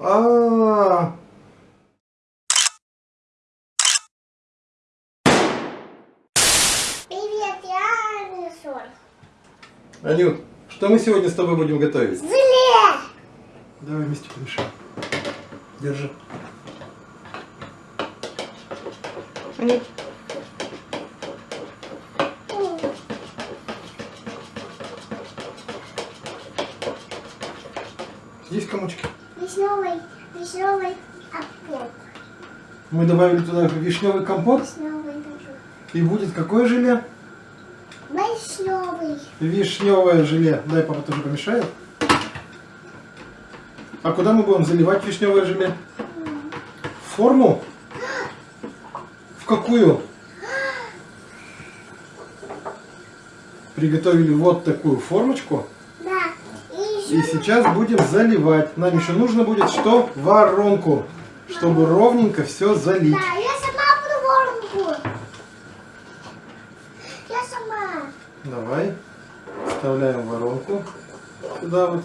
А, -а, -а. Привет, я Анисор. Анют, что мы сегодня с тобой будем готовить? Желе! Давай вместе помешаем. Держи. Анют, Есть комочки? Вишневый, вишневый опет. Мы добавили туда вишневый компот. Вишневый. И будет какое желе? Вишневый. Вишневое желе. Дай папа тоже помешает. А куда мы будем заливать вишневое желе? В форму? В какую? Приготовили вот такую формочку. Да. И сейчас будем заливать. Нам еще нужно будет что? Воронку. Чтобы ровненько все залить. Да, я сама буду воронку. Я сама. Давай. Вставляем воронку. Сюда вот.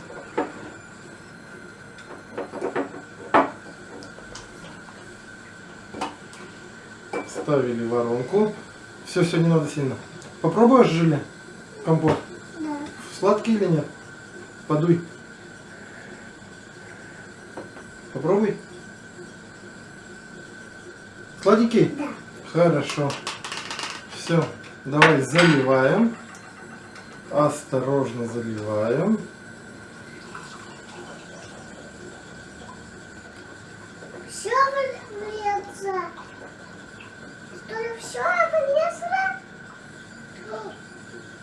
Ставили воронку. Все, все, не надо сильно. Попробуешь желе? Компот. Да. Сладкий или нет? Подуй. Попробуй. Сладенький? Да. Хорошо. Все, давай заливаем. Осторожно заливаем. Все влезло. Что ли все влезло?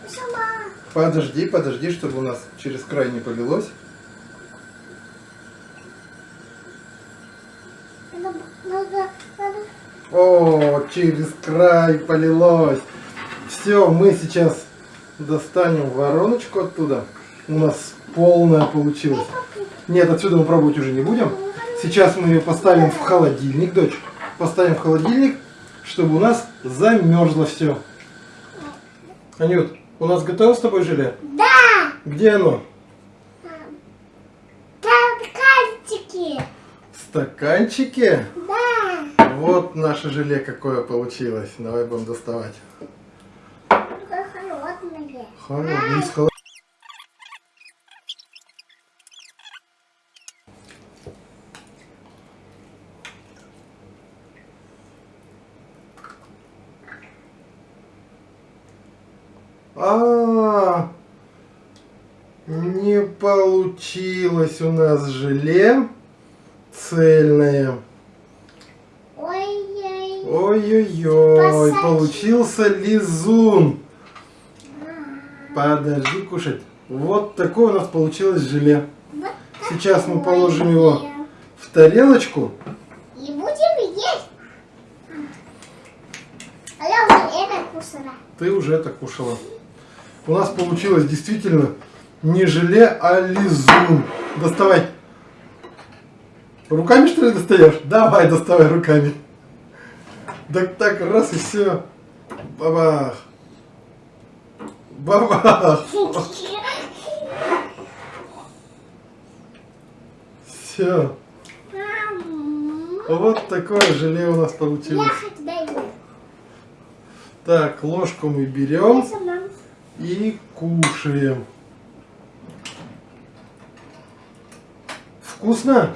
Я Сама. Подожди, подожди, чтобы у нас через край не полилось. О, через край полилось. Все, мы сейчас достанем вороночку оттуда. У нас полная получилась. Нет, отсюда мы пробовать уже не будем. Сейчас мы ее поставим в холодильник, дочь. Поставим в холодильник, чтобы у нас замерзло все. Анют, у нас готово с тобой желе? Да! Где оно? Там картики. В стаканчике? Да. Вот наше желе какое получилось. Давай будем доставать. Такое холодное. Из холод- А, не получилось у нас желе цельное. Ой-ой. Ой-ой-ой, получился лизун. Подожди кушать. Вот такое у нас получилось желе. Вот Сейчас мы положим его желе. в тарелочку. И будем есть. А я уже это кусала. Ты уже это кушала. У нас получилось действительно не желе, а лизун. Доставай. Руками что ли достаешь? Давай, доставай руками. Так так, раз и все. Бабах. Бабах. Все. Вот такое желе у нас получилось. Так, ложку мы берем. И кушаем. Вкусно?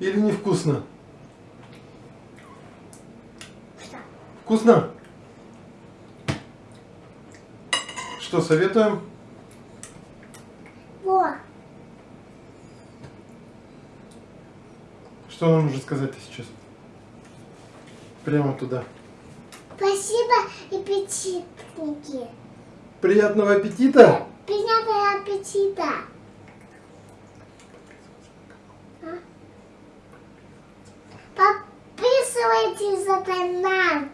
Или не вкусно? Что? Вкусно? Что, советуем? Во. Что нам нужно сказать сейчас? Прямо туда. Спасибо, аппетитники. Приятного аппетита! Приятного аппетита. А? Подписывайтесь на канал.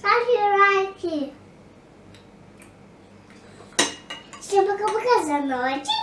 Ставьте лайки. Всем пока-пока за ночь.